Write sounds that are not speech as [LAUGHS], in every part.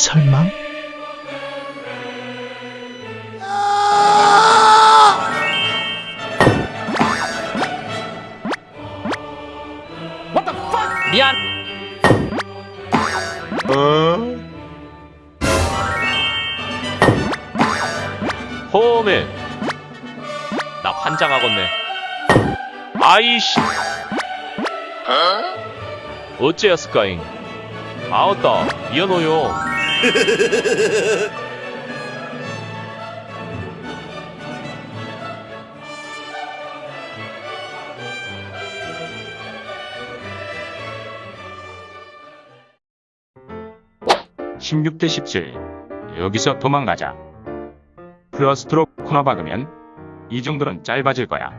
설마? 홈에 나 환장하겠네. 아이씨. 어째였을까잉? 아웃다 미안해요. 십육 대 십칠. 여기서 도망가자. 플러스트로 코너 박으면 이 정도는 짧아질 거야.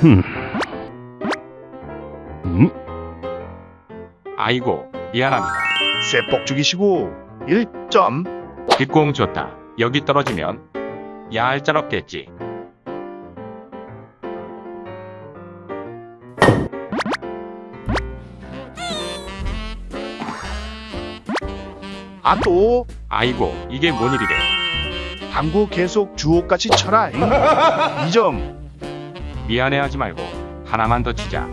흠. 음? 아이고, 미안합니다. 쇠뻑 죽이시고 1점 뒷공 좋다. 여기 떨어지면 얄짤없겠지. 아 또 아이고, 이게 뭔 일이래. 당구 계속 주옥같이 쳐라 2점 [LAUGHS] 미안해하지 말고 하나만 더 치자.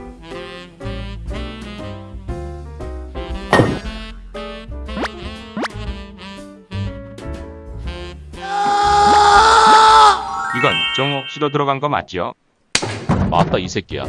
이건 정옥시로 들어간 거 맞지요? 맞다 이 새끼야.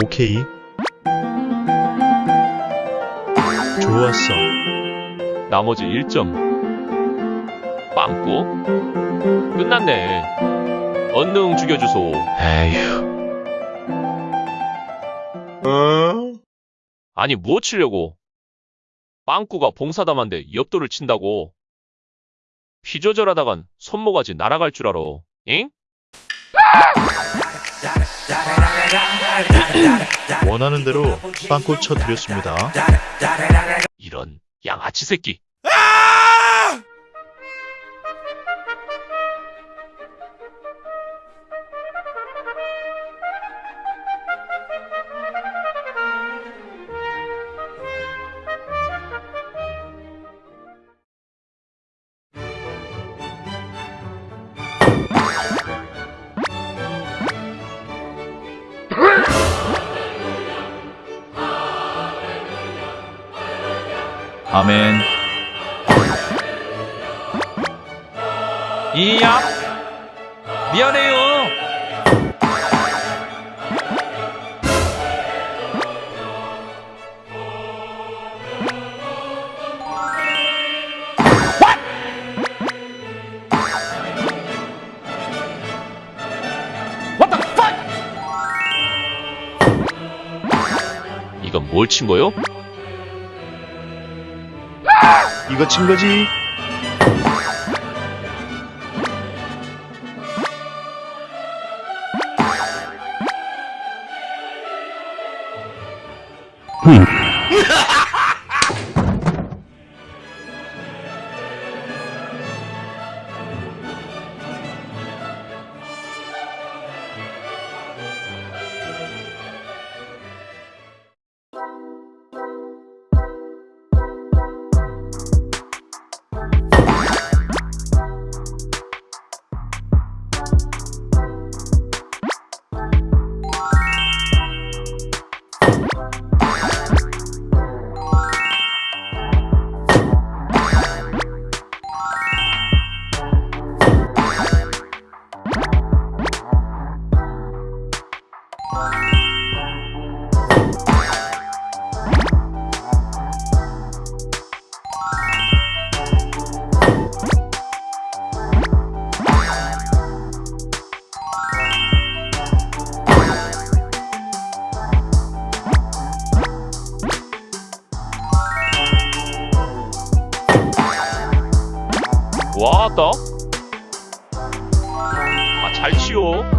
오케이. 좋았어. 나머지 1점. 빵꾸? 끝났네. 언능 죽여주소. 에휴. 아니 뭐 치려고? 빵꾸가 봉사담한데 엽도를 친다고. 피 조절하다간 손모가지 날아갈 줄 알아. 잉? 원하는 대로 빵꾸 쳐드렸습니다. 이런 양아치 새끼. 아멘. 이야. 미안해요. 이건 뭘 친 거요? 이거 친 거지 왔다. 아, 잘 치워.